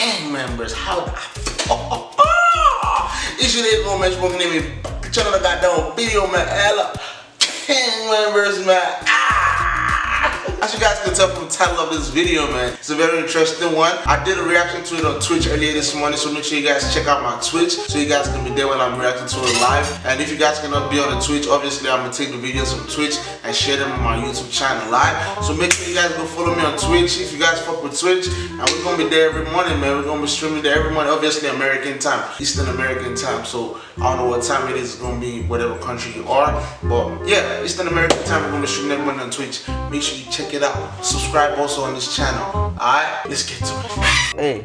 gang members. How the It's your name, man. Smoking name, channel the goddamn video, man. Ella, gang members, man. As you guys can tell from the title of this video, man, it's a very interesting one. I did a reaction to it on Twitch earlier this morning, so make sure you guys check out my Twitch so you guys can be there when I'm reacting to it live. And if you guys cannot be on the Twitch, obviously I'm gonna take the videos from Twitch and share them on my YouTube channel live. So make sure you guys go follow me on Twitch if you guys fuck with Twitch. And we're gonna be there every morning, man. We're gonna be streaming there every morning, obviously American time, Eastern American time. So I don't know what time it is, it's gonna be whatever country you are. But yeah, Eastern American time, we're gonna be streaming every morning on Twitch. Make sure you check check it out. Subscribe also on this channel. Alright, let's get to it. Hey,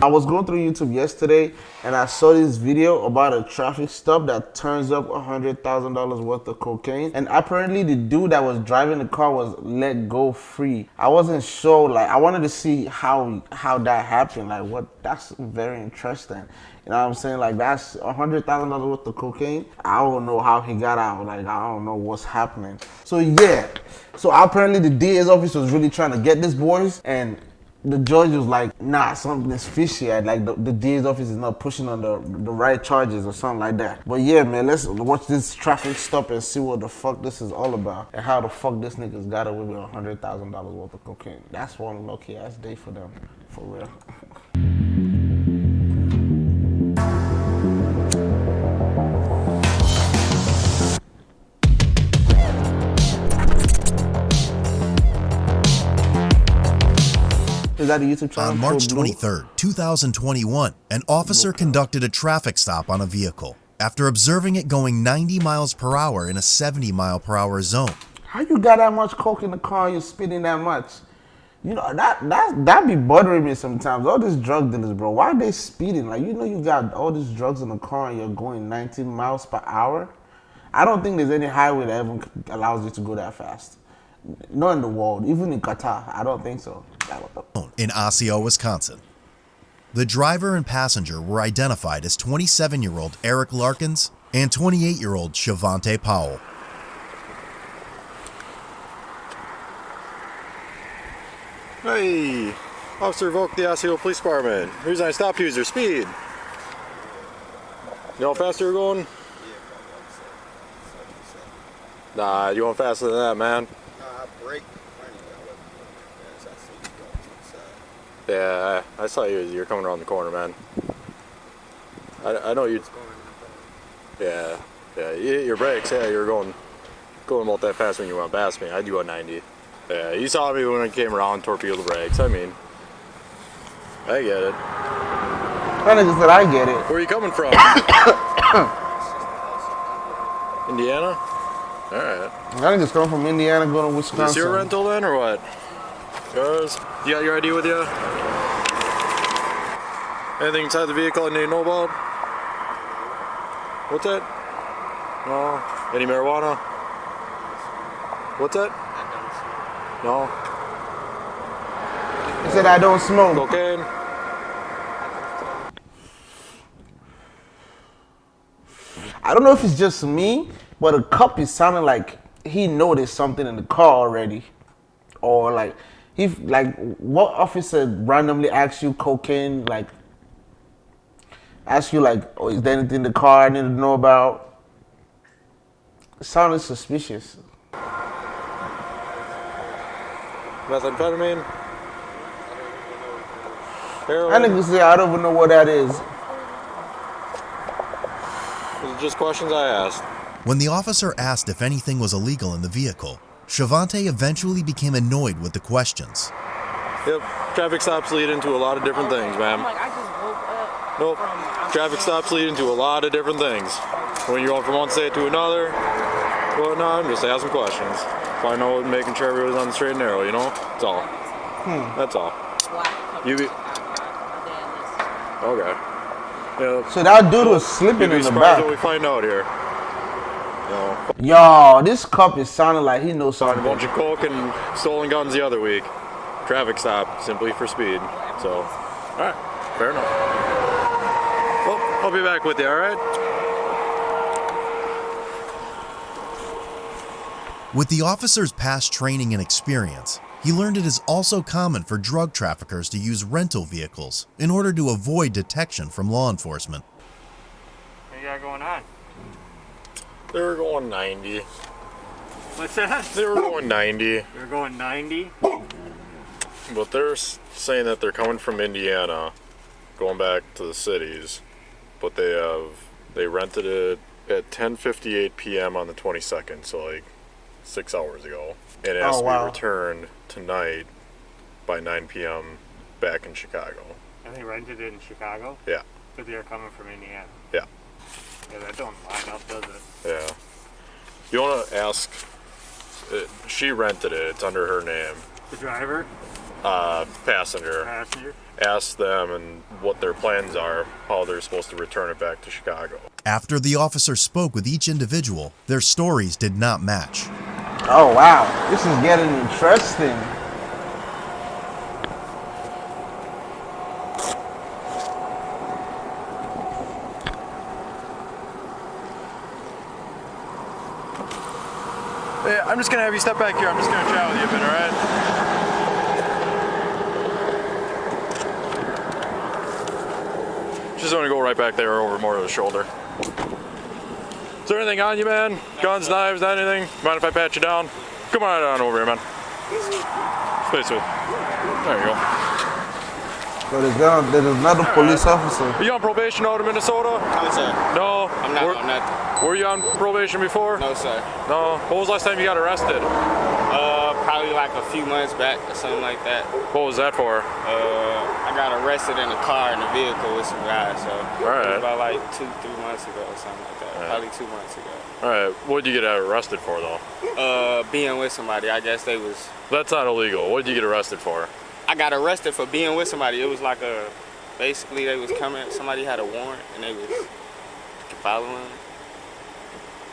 I was going through YouTube yesterday and I saw this video about a traffic stop that turns up $100,000 worth of cocaine. And apparently the dude that was driving the car was let go free. I wasn't sure, like I wanted to see how how that happened. Like what, that's very interesting. You know what I'm saying? Like that's $100,000 worth of cocaine. I don't know how he got out. Like I don't know what's happening. So yeah, so apparently the DA's office was really trying to get this boys and the judge was like, nah, something is fishy. Like the, the DA's office is not pushing on the, the right charges or something like that. But yeah, man, let's watch this traffic stop and see what the fuck this is all about and how the fuck this niggas got away with $100,000 worth of cocaine. That's one lucky ass day for them, for real. A YouTube channel? On March 23, 2021, an officer conducted a traffic stop on a vehicle after observing it going 90 miles per hour in a 70 mile per hour zone. How you got that much coke in the car and you're speeding that much? You know, that that that be bothering me sometimes. All these drug dealers, bro. Why are they speeding? Like you know you got all these drugs in the car and you're going 19 miles per hour. I don't think there's any highway that even allows you to go that fast. Not in the world, even in Qatar. I don't think so in Osseo, Wisconsin. The driver and passenger were identified as 27-year-old Eric Larkins and 28-year-old Shavante Powell. Hey, Officer Volk, the Osseo Police Department. Reason I stopped you is your speed. You know how fast you're going? Nah, you went faster than that, man. Yeah, I saw you you're coming around the corner, man. I, I know you. Yeah, yeah, You hit your brakes. Yeah, you're going going about that fast when you went past me. I do a 90. Yeah, you saw me when I came around, torpedo the brakes. I mean, I get it. Of just said I get it. Where are you coming from? Indiana? Alright. I think it's coming from Indiana going to Wisconsin. Is this your rental then or what? Yours? You got your ID with you? Anything inside the vehicle I need to know about? What's that? No. Any marijuana? What's that? I don't smoke. No. He said I don't smoke. Cocaine? I don't know if it's just me, but a cup is sounding like he noticed something in the car already. Or like if like what officer randomly asks you cocaine like ask you like oh, is there anything in the car I need to know about? It sounded suspicious. Methamphetamine? Heroin. I think say I don't even know what that is. These just questions I asked. When the officer asked if anything was illegal in the vehicle Shavante eventually became annoyed with the questions. Yep, traffic stops lead into a lot of different things, ma'am. Nope, traffic stops lead into a lot of different things. When you're going from one state to another, well, no, I'm just asking questions. Find out, making sure everybody's on the straight and narrow, you know? That's all. Hmm. That's all. You be... Okay. Yeah. So that dude was slipping in the back. what we find out here. Yo, this cup is sounding like he knows something. A bunch of coke and stolen guns the other week. Traffic stop, simply for speed. So, alright, fair enough. Well, I'll be back with you, alright? With the officer's past training and experience, He learned it is also common for drug traffickers to use rental vehicles in order to avoid detection from law enforcement. What you got going on? They were going 90. What's that? They were going 90, They're going 90? but they're saying that they're coming from Indiana, going back to the cities, but they have they rented it at 10:58 p.m. on the 22nd, so like six hours ago, and it oh, has Oh, to wow. be returned tonight by 9 p.m. back in Chicago. And they rented it in Chicago? Yeah. But they're coming from Indiana? Yeah. Yeah, don't line up, does it? Yeah. You want to ask? Uh, she rented it. It's under her name. The driver? Uh, passenger. Passenger? Ask them and what their plans are, how they're supposed to return it back to Chicago. After the officer spoke with each individual, their stories did not match. Oh wow, this is getting interesting. Just gonna have you step back here. I'm just gonna chat with you a bit, all right? Just gonna go right back there over more of the shoulder. Is there anything on you, man? Guns, knives, anything? Mind if I pat you down? Come on on over here, man. Stay smooth. There you go. So there's, gonna, there's another police officer. Are you on probation out of Minnesota? No, sir. No. I'm not Were, on nothing. were you on probation before? No, sir. No. What was the last time you got arrested? Uh, probably like a few months back or something like that. What was that for? Uh, I got arrested in a car in a vehicle with some guys. So it Alright. was about like two, three months ago or something like that. Probably two months ago. All right. What did you get arrested for, though? Uh, being with somebody. I guess they was. That's not illegal. What did you get arrested for? I got arrested for being with somebody. It was like a. Basically, they was coming. Somebody had a warrant and they was following. him.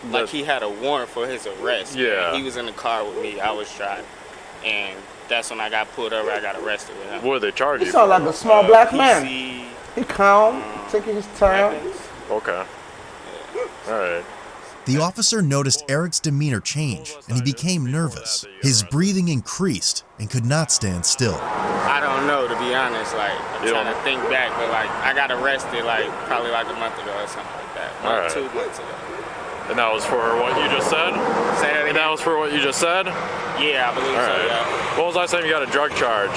Like That's- he had a warrant for his arrest. Yeah. He was in the car with me. I was driving, and that's when I got pulled over. I got arrested with him. What did they charge He you? sound like a small uh, black man. He calm, um, taking his time. weapons. Okay. All right. The officer noticed Eric's demeanor change and he became nervous. His breathing increased and could not stand still. I don't know to be honest. Like I'm You trying to think back, but like I got arrested like probably like a month ago or something like that. Month, Alright. Two months ago. And that was for what you just said? Say that And that was for what you just said? Yeah, I believe All so. right. Yeah. When was the last time you got a drug charge?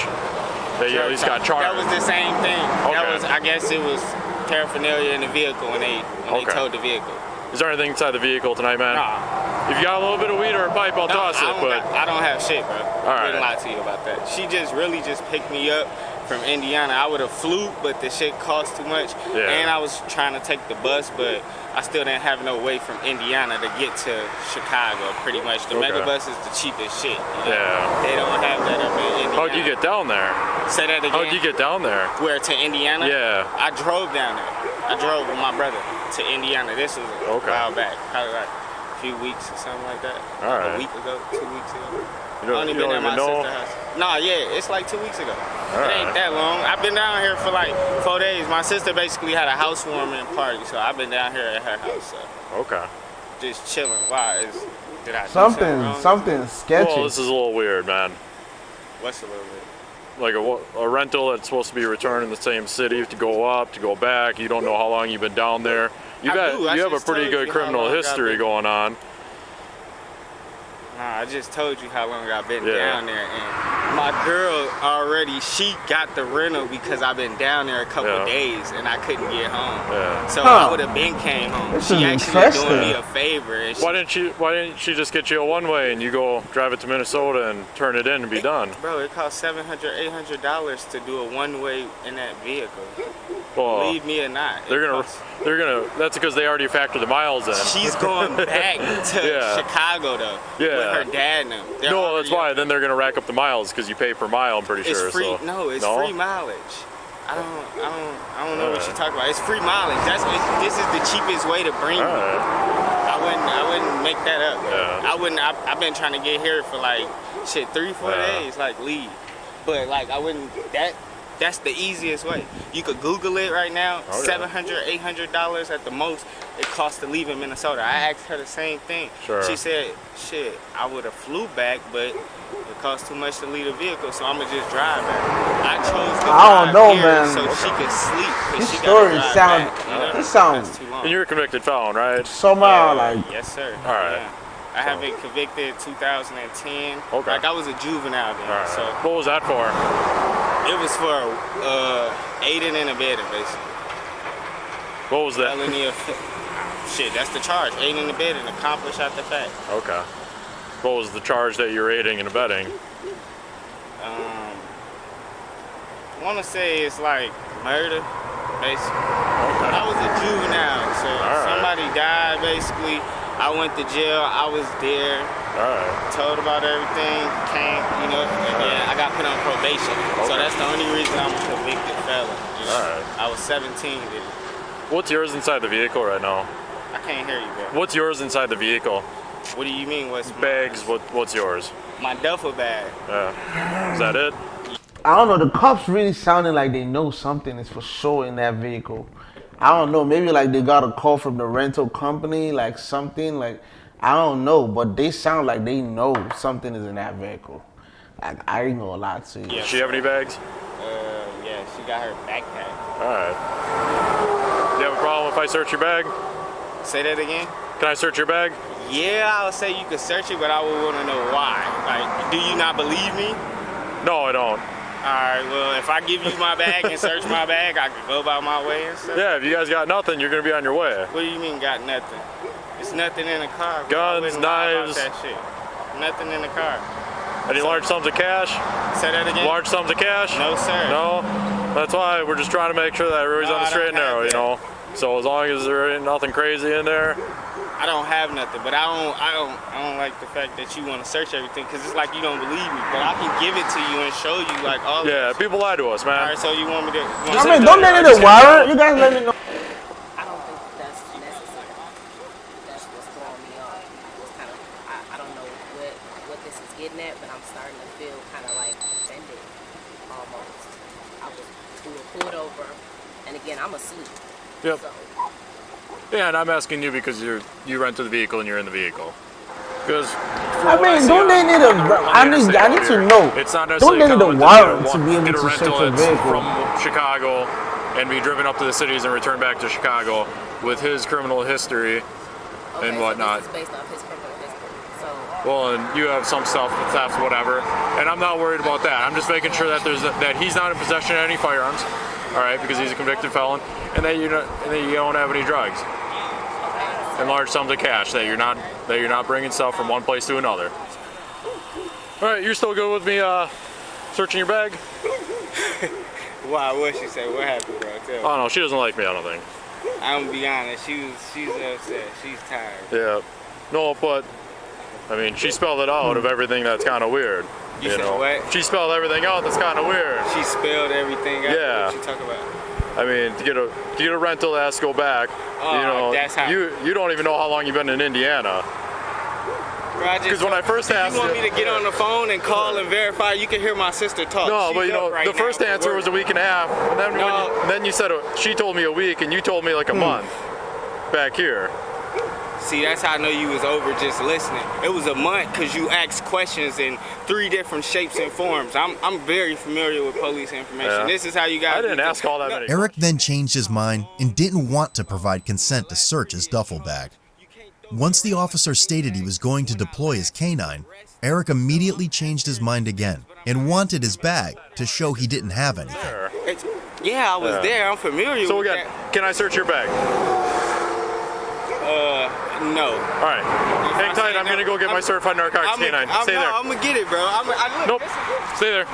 That you at least got charged? That was the same thing. That was I guess it was paraphernalia in the vehicle when they when Okay. they towed the vehicle. Is there anything inside the vehicle tonight, man? Nah. If you got a little bit of weed or a pipe, I'll No, toss it. But got- I don't have shit, bro. All I right. didn't lie to you about that. She just really just picked me up from Indiana. I would have flew, but the shit cost too much. Yeah. And I was trying to take the bus, but I still didn't have no way from Indiana to get to Chicago. Pretty much, the Okay. mega bus is the cheapest shit. you know? Yeah. They don't have that up in Indiana. how'd you get down there? Say that again. How'd you get down there? Where to Indiana? Yeah. I drove down there. I drove with my brother to Indiana. This was a Okay. while back, probably like a few weeks or something like that. All right. A week ago, two weeks ago. You don't, only you been don't at my even know? sister's house. Nah, yeah, it's like two weeks ago. All it ain't right. that long. I've been down here for like four days. My sister basically had a housewarming party, so I've been down here at her house, so Okay. just chilling. Why is did I do Something, wrong? something sketchy. Well, this is a little weird, man. What's a little bit? Like a, a rental that's supposed to be returned in the same city to go up, to go back. You don't know how long you've been down there. You've got, you have a pretty good criminal history going on. Nah, I just told you how long I've been Yeah. down there, and my girl already she got the rental because I've been down there a couple Yeah. days and I couldn't get home. Yeah. So Huh. I would have been came home. This she is actually doing me a favor. She, Why didn't she? Why didn't she just get you a one way and you go drive it to Minnesota and turn it in and be done? Bro, it costs 700 800 dollars to do a one way in that vehicle. Well, Believe me or not, they're gonna, costs- they're gonna. That's because they already factored the miles in. She's going back to Yeah. Chicago though. Yeah. With her dad and them. They're no, that's why. Then they're gonna rack up the miles because you pay per mile. I'm pretty sure It's sure. free. so. No, it's No? free mileage. I don't, I don't, I don't know what you're talking about. It's free mileage. That's it, this is the cheapest way to bring me. I wouldn't, I wouldn't make that up. Yeah. I wouldn't. I, I've been trying to get here for like shit three, four Yeah. days, like leave. But like I wouldn't. That that's the easiest way. You could Google it right now. Oh, okay. Seven hundred, eight hundred dollars at the most it costs to leave in Minnesota. I asked her the same thing. Sure. She said, shit, I would have flew back, but it costs too much to leave a vehicle, so I'm gonna just drive back. I chose to I don't know, man. so she could sleep. This she story gotta drive sound- back, you know? this sound- That's too long. And you're a convicted felon, right? Somehow, Yeah, like, yes, sir. All right. Yeah. I have been convicted 2010. Okay. Like I was a juvenile then, All right. so What was that for? It was for uh, aiding and abetting, basically. What was that? Felony of shit. That's the charge. Aiding and abetting, accomplish after the fact. Okay. What was the charge that you're aiding and abetting? Um, I want to say it's like murder, basically. Okay. I was a juvenile, so right. somebody died. Basically, I went to jail. I was there. All right. told about everything, came, you know, uh, and then I got put on probation. So that's the only reason I'm a convicted felon. You know? Alright. I was 17 then. What's yours inside the vehicle right now? I can't hear you, bro. What's yours inside the vehicle? What do you mean? What's Bags. What What's yours? My duffel bag. Yeah. Is that it? I don't know. The cops really sounding like they know something is for sure in that vehicle. I don't know. Maybe like they got a call from the rental company, like something. Like I don't know, but they sound like they know something is in that vehicle. Like I ain't gonna lie to you. Yeah. She have any bags? Uh, yeah, she got her backpack. All right. Do you have a problem if I search your bag? Say that again. Can I search your bag? Yeah, I would say you could search it, but I would want to know why. Like, do you not believe me? No, I don't. All right, well, if I give you my bag and search my bag, I could go about my way and stuff. Yeah, if you guys got nothing, you're gonna be on your way. What do you mean got nothing? It's nothing in the car. bro. Guns, wouldn't lie about knives. That shit. Nothing in the car. Any large sums of cash? Say that again. Large sums of cash? No, sir. No? That's why we're just trying to make sure that everybody's No, on the straight and narrow, have you know? So as long as there ain't nothing crazy in there, I don't have nothing, but I don't, I don't, I don't like the fact that you want to search everything because it's like you don't believe me. But I can give it to you and show you like all. yeah, people lie to us, All man. right, so you want me to? you want I mean, don't let it a wire. You guys let me know. I don't think that's necessary. That's what's throwing me off. It's kind of, I, I don't know what, what this is getting at, but I'm starting to feel kind of like offended almost. I was, we were pulled over, and again, I'm asleep. Yep. So, Yeah, and I'm asking you because you're you rent the vehicle and you're in the vehicle. Because I mean, don't they need a? I need, I need to know. It's not Don't they need a common warrant get to be able to search rental a vehicle? from Chicago and be driven up to the cities and return back to Chicago with his criminal history. okay, And so whatnot. this is based off his criminal history. So, Well, and you have some stuff, theft, whatever, and I'm not worried about that. I'm just making sure that there's that he's not in possession of any firearms, all right, because he's a convicted felon, and that you don't, and that you don't have any drugs and large sums of cash. That you're not that you're not bringing stuff from one place to another. All right, you're still good with me uh, searching your bag? Why? What she say? What happened, bro? Tell. Oh no, she doesn't like me. I don't think. I'm gonna be honest. She was, she's upset. She's tired. Yeah. No, but I mean, she spelled it out of everything that's kind of weird. You said know, what? she spelled everything out that's kind of weird. She spelled everything out. Yeah. What you talk about? I mean, to get a to get a rental that has to go back. Oh, you know, that's how- you you don't even know how long you've been in Indiana. Bro, 'Cause when I first Did asked you want me to get on the phone and call and verify? You can hear my sister talk. No, She's but you know, right the first answer was a week and a half, and then when No. you, then you said she told me a week, and you told me like Hmm. a month back here. See, that's how I know you was over just listening. It was a month because you asked questions in three different shapes and forms. I'm I'm very familiar with police information. Yeah. This is how you guys. I didn't ask all that No, many. Eric then changed his mind and didn't want to provide consent to search his duffel bag. Once the officer stated he was going to deploy his canine, Eric immediately changed his mind again and wanted his bag to show he didn't have anything. It's- yeah, I was Yeah. there. I'm familiar So we with got. Can I search your bag? Uh, no. All right. Hang tight. I'm gonna go get my certified narcotics I'm canine. I'm, Stay no, there. I'm gonna get it, bro. I'm, I, look, Nope. Stay there.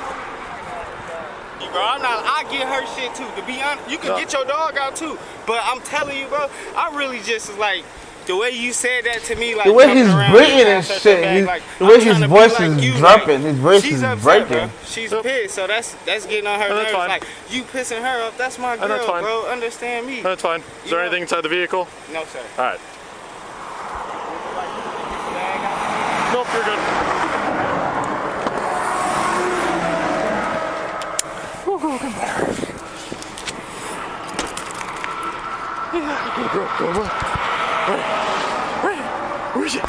You, bro. I'm not. I get her shit too. To be honest, you can No. get your dog out too. But I'm telling you, bro. I really just like the way you said that to me, like The way coming he's breathing and and such a shit, bag, he's- like, the way his voice like is you, dropping, like, his voice she's is upset, breaking. Bro. She's Yep. pissed, so that's that's getting on her No, nerves. fine. Like you pissing her up. That's my girl, that's fine. bro. Understand me? That's fine. Is there know- anything inside the vehicle? No, sir. All right. Nope, you're good. Go, go, go. Where is it?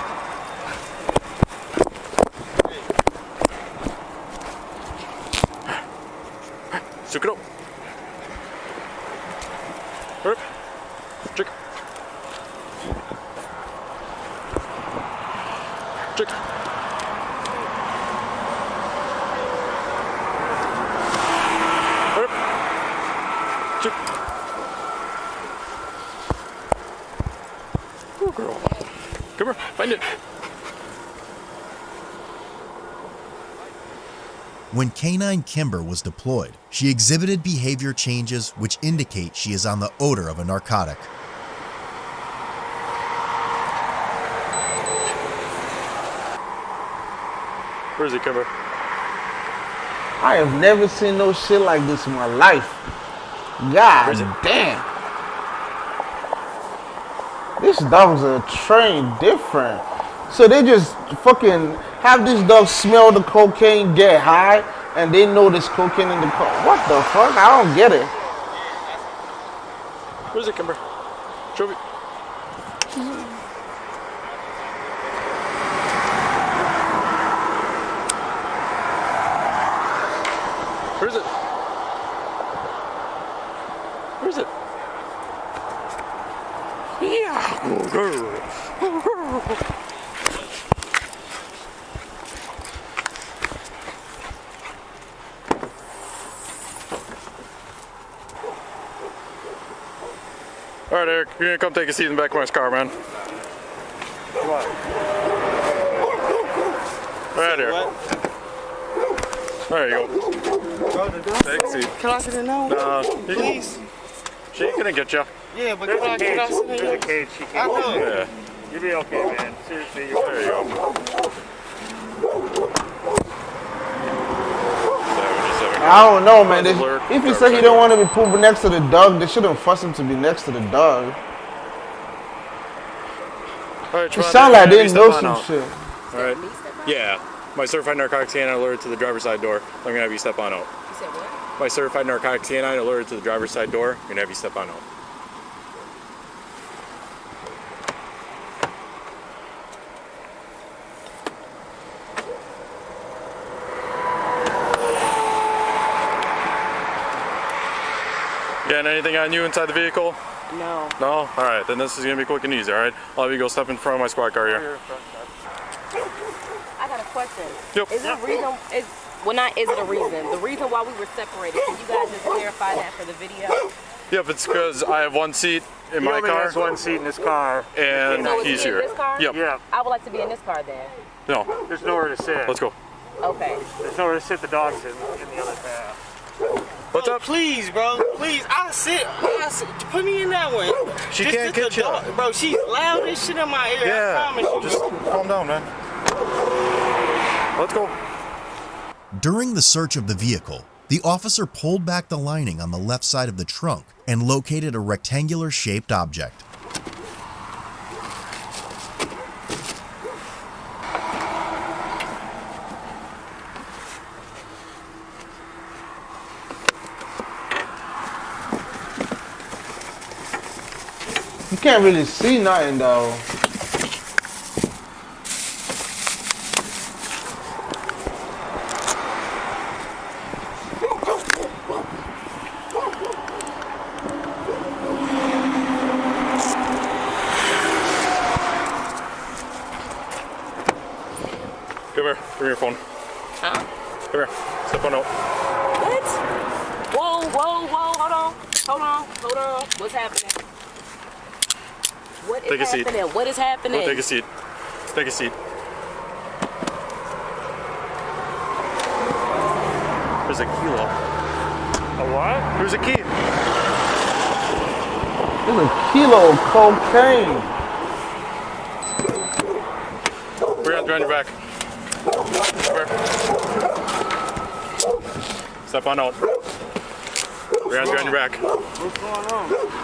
Stick it up. Hurry up. Check. Check. Hurry up. Check. Oh, girl. Come here, find it. When Canine Kimber was deployed, she exhibited behavior changes which indicate she is on the odor of a narcotic. Where is he, Kimber? I have never seen no shit like this in my life. God Where's it? damn. This dogs are trained different. So they just fucking have this dog smell the cocaine, get high, and they know there's cocaine in the car. What the fuck? I don't get it. Where is it, Kimber? Show me. Where is it? Where is it? Yeah. Oh, girl. Oh, girl. All right, Eric, you're gonna come take a seat in the back of my car, man. Right here. There you go. Take a seat. Can I sit in now? Uh, you can- Please. She ain't gonna get you. Yeah, but There's can I, a can I sit in There's a here? cage. She can't. know. Yeah. You'll be okay, man. Seriously, you're There you go. I don't know, man. They- if he said he don't want to be pooping next to the dog, they shouldn't force him to be next to the dog. All right, It sound like have they you know step on some shit. All right. Me step out? Yeah. My certified narcotics canine alerted to the driver's side door. I'm gonna have you step on out. You said what? My certified narcotics canine alerted to the driver's side door. I'm gonna have you step on out. Getting anything on you inside the vehicle? No. No? Alright, then this is gonna be quick and easy, alright? I'll have you go step in front of my squad car here. I got a question. Yep. Is it a reason? Is well, not is it a reason? The reason why we were separated. Can you guys just clarify that for the video? Yep, it's because I have one seat in He my only car has one seat in his car. and So he's he in here. this car? Yep. Yeah, I would like to be in this car then. No. there's nowhere to sit. Let's go. Okay. There's nowhere to sit the dogs in, in the other path. What's Bro, up? Please, bro. Please. I'll sit. I'll sit. Put me in that one. She Just can't the get you. dog- Bro, she's loud as shit in my ear. I Yeah. promise you. Just calm down, man. Let's go. During the search of the vehicle, the officer pulled back the lining on the left side of the trunk and located a rectangular shaped object. Can't really see nothing though. Come here. Bring your phone. Huh? Come here. Step on out. What? Whoa, whoa, whoa! Hold on, hold on, hold on. What's happening? What is Take a seat. Happening? What is happening? Go take a seat. Take a seat. There's a kilo. A what? There's a key. There's a kilo of cocaine. We're gonna on your back. Come. Step on out. We're gonna on your back. What's going on?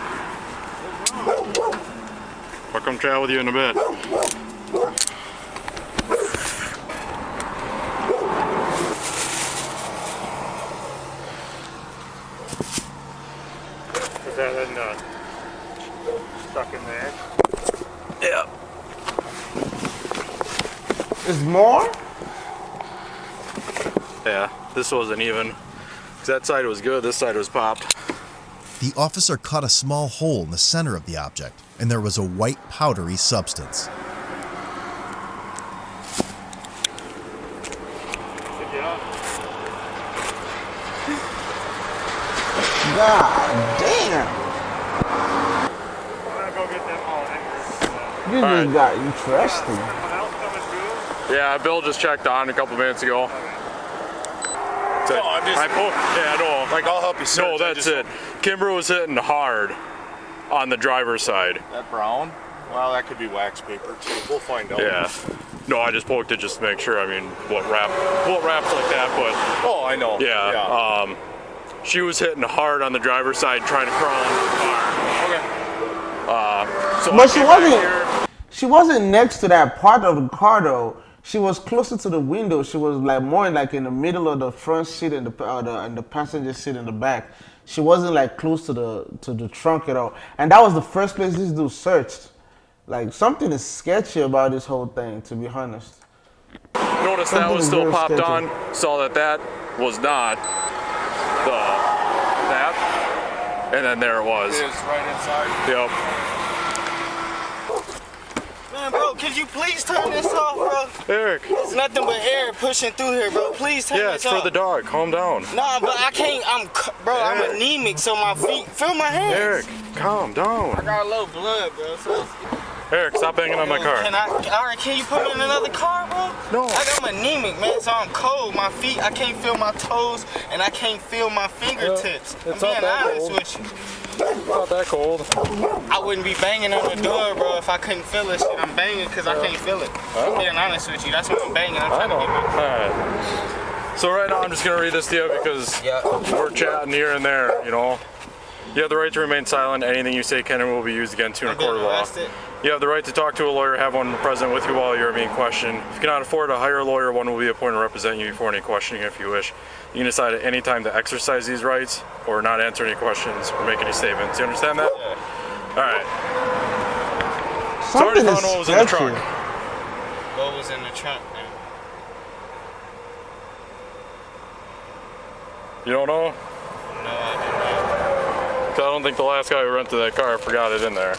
I'll come chat with you in a bit. Is that in, uh, stuck in there? Yeah. Is more? Yeah, this wasn't even. That side was good, this side was popped. The officer cut a small hole in the center of the object, and there was a white powdery substance. God damn. I'm gonna go get them all anchors. You right. got interesting. Someone else coming through? Yeah, Bill just checked on a couple minutes ago. So, No, I'm just- I po- yeah, no. Like, I'll help you search. No, that's just- it. Kimber was hitting hard on the driver's side. That brown? Well, that could be wax paper too. We'll find out. Yeah. No, I just poked it just to make sure. I mean, what wrap, what wraps like that, but Oh, I know. yeah. Yeah. Um, she was hitting hard on the driver's side, trying to crawl in the car. okay. Uh, so I But she wasn't- here- She wasn't next to that part of the car though. She was closer to the window. She was like more like in the middle of the front seat and the uh, the, and the passenger seat in the back. She wasn't like close to the to the trunk at all. And that was the first place this dude searched. Like something is sketchy about this whole thing, to be honest. Noticed that was still popped sketchy. on. Saw that that was not the that, and then there it was. It's right inside. Yep. Man, bro, could you please turn this off, bro? Eric. It's nothing but air pushing through here, bro. Please turn Yeah, this it's for the dog. Calm down. Nah, but I can't. I'm, c- bro. I'm anemic, so my feet. Feel my hands. Eric, calm down. I down. got low blood, bro. So it's- Eric, stop banging on my car. Can I? All right, can you put me in another car, bro? No. I got I'm anemic, man. So I'm cold. My feet, I can't feel my toes, and I can't feel my fingertips. it's I'm not being honest cold. with you. Not that cold. I wouldn't be banging on the door, bro, if I couldn't feel it. Shit, I'm banging because I can't feel it. I'm being honest with you. That's why I'm banging. I'm I trying to know. get my. Alright. So right now I'm just gonna read this to you because Yeah. we're chatting here and there, you know. You have the right to remain silent. Anything you say can and will be used against you in a I'm being court of law. Arrested. You have the right to talk to a lawyer, have one present with you while you're being questioned. If you cannot afford to hire a lawyer, one will be appointed to represent you before any questioning if you wish. You can decide at any time to exercise these rights or not answer any questions or make any statements. Do you understand that? Yeah. All right. Sorry Something to is find what was in the sketchy. trunk. What was in the trunk, man? You don't know? No, I 'Cause I don't think the last guy who rented that car forgot it in there.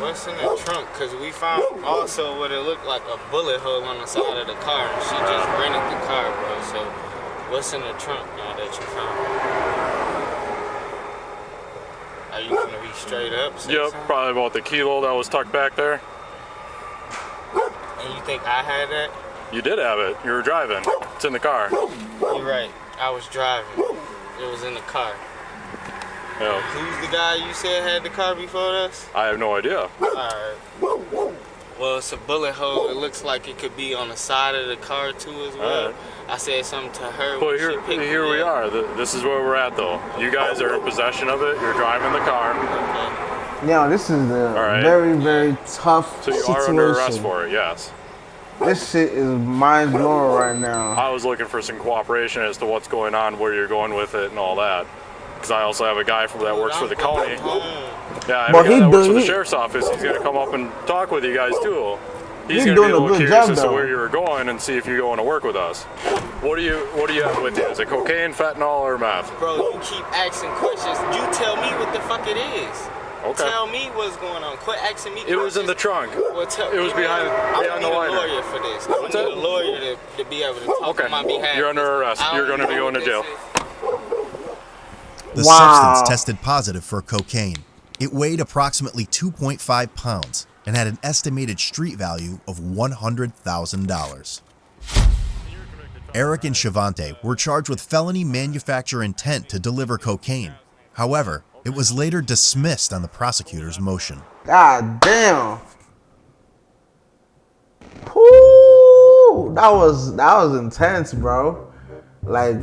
What's in the trunk? Cause we found also what it looked like a bullet hole on the side of the car, and she just rented the car, bro. So, what's in the trunk now that you found? Are you gonna be straight up? Yep, something? probably about the kilo that was tucked back there. And you think I had that? You did have it. You were driving. It's in the car. You're right. I was driving. It was in the car. Yeah. Who's the guy you said had the car before us? I have no idea. Alright. Well, it's a bullet hole. It looks like it could be on the side of the car too as well. Alright. I said something to her. Well, here, she picked here me we up. are. This is where we're at, though. You guys are in possession of it. You're driving the car, Okay. Yeah, this is a right. very, very tough so you situation. are under arrest for it. Yes. This shit is mind blowing right now. I was looking for some cooperation as to what's going on, where you're going with it, and all that. Because I also have a guy from that works for the county. Yeah, I have But a guy he that works do- for the sheriff's office. He's gonna come up and talk with you guys too. He's He's gonna doing be a a little good curious job, as to where you were going and see if you're going to work with us. What do you What do you have with you? Is it cocaine, fentanyl, or meth? Bro, you keep asking questions. You tell me what the fuck it is. Okay. Tell me what's going on. Quit asking me It was in the trunk. Well, tell, It was behind I behind don't the need a lawyer for this. I need that? a lawyer to, to be able to talk Okay. on my behalf. You're under arrest. You're gonna be going to what jail. The Wow. substance tested positive for cocaine. It weighed approximately 2.5 pounds and had an estimated street value of $100,000. Eric and Shavante were charged with felony manufacture intent to deliver cocaine. However, it was later dismissed on the prosecutor's motion. God damn. Whoo, that was that was intense, bro. Like,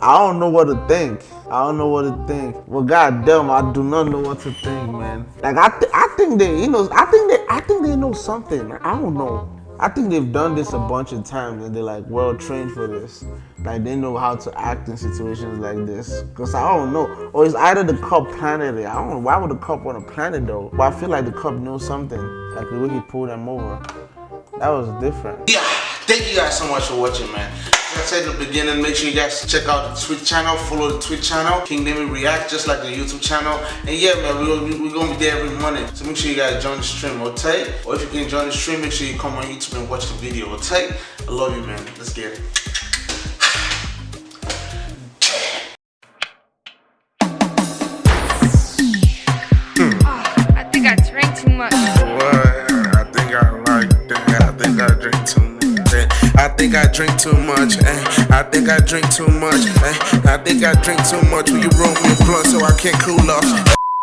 I don't know what to think. I don't know what to think. Well, goddamn, I do not know what to think, man. Like, I, th- I think they, you know, I think they, I think they know something. I don't know. I think they've done this a bunch of times and they're like well trained for this. Like they know how to act in situations like this. Cause I don't know. Or it's either the cop planted it. I don't know. Why would the cop want to plan it though? But I feel like the cop knows something. Like the way he pulled them over. That was different. Yeah, thank you guys so much for watching, man. Like I said in the beginning, make sure you guys check out the Twitch channel, follow the Twitch channel, King Demi React, just like the YouTube channel. And yeah, man, we're, we're gonna be there every morning. So make sure you guys join the stream, okay? Or if you can join the stream, make sure you come on YouTube and watch the video, okay? I love you, man. Let's get it. Think I drink too much. Eh? I think I drink too much. Eh? I think I drink too much. Will you roll me a blunt so I can't cool off?